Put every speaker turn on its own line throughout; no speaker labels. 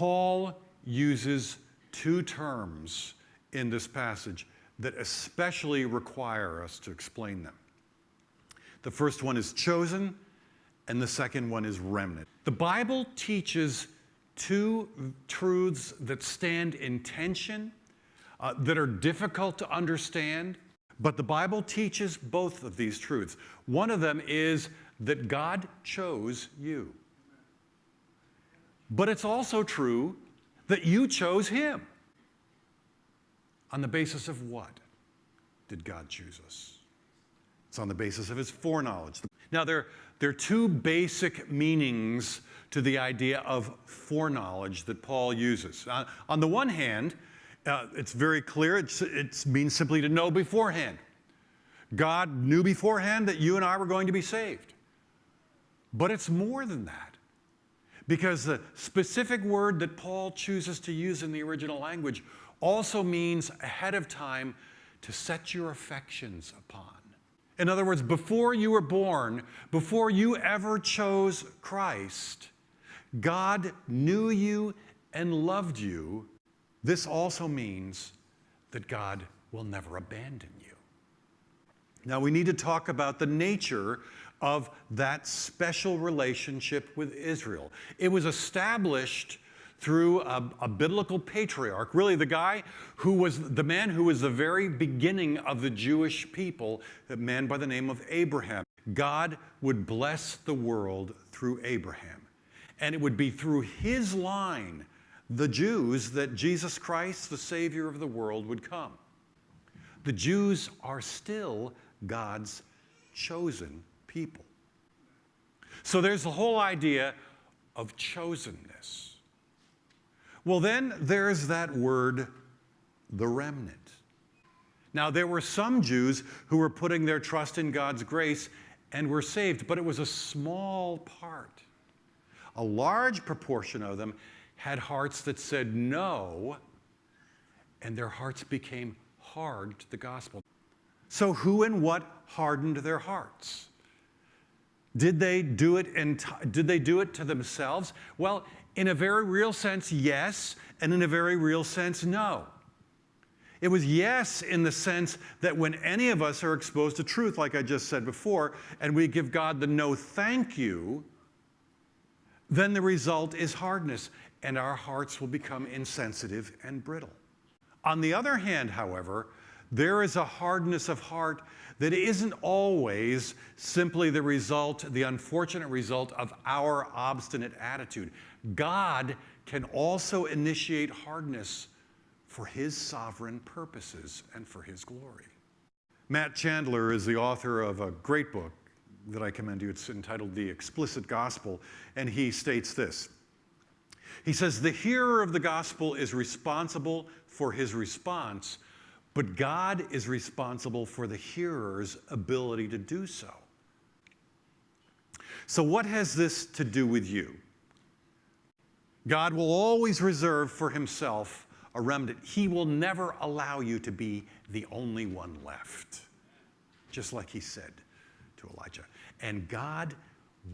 Paul uses two terms in this passage that especially require us to explain them. The first one is chosen, and the second one is remnant. The Bible teaches two truths that stand in tension, uh, that are difficult to understand, but the Bible teaches both of these truths. One of them is that God chose you. But it's also true that you chose Him. On the basis of what did God choose us? It's on the basis of His foreknowledge. Now, there, there are two basic meanings to the idea of foreknowledge that Paul uses. Uh, on the one hand, uh, it's very clear, it's, it means simply to know beforehand. God knew beforehand that you and I were going to be saved. But it's more than that. Because the specific word that Paul chooses to use in the original language also means ahead of time to set your affections upon. In other words, before you were born, before you ever chose Christ, God knew you and loved you. This also means that God will never abandon you. Now, we need to talk about the nature of that special relationship with Israel. It was established through a, a, biblical patriarch, really the guy who was the man who was the very beginning of the Jewish people, a man by the name of Abraham. God would bless the world through Abraham. And it would be through his line, the Jews, that Jesus Christ, the Savior of the world, would come. The Jews are still God's chosen people. So there's the whole idea of chosenness. Well, then there's that word, the remnant. Now, there were some Jews who were putting their trust in God's grace and were saved, but it was a small part. A large proportion of them had hearts that said no, and their hearts became hard to the gospel. So, who and what hardened their hearts? Did they do it in did they do it to themselves? Well, in a very real sense, yes, and in a very real sense, no. It was yes in the sense that when any of us are exposed to truth, like I just said before, and we give God the no thank you, then the result is hardness, and our hearts will become insensitive and brittle. On the other hand, however, there is a hardness of heart that isn't always simply the result, the unfortunate result of our obstinate attitude. God can also initiate hardness for his sovereign purposes and for his glory. Matt Chandler is the author of a great book that I commend you. It's entitled The Explicit Gospel, and he states this. He says, The hearer of the gospel is responsible for his response but God is responsible for the hearer's ability to do so. So, what has this to do with you? God will always reserve for himself a remnant. He will never allow you to be the only one left, just like he said to Elijah. And God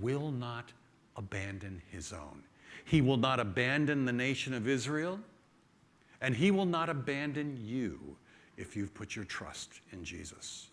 will not abandon his own. He will not abandon the nation of Israel, and he will not abandon you if you've put your trust in Jesus.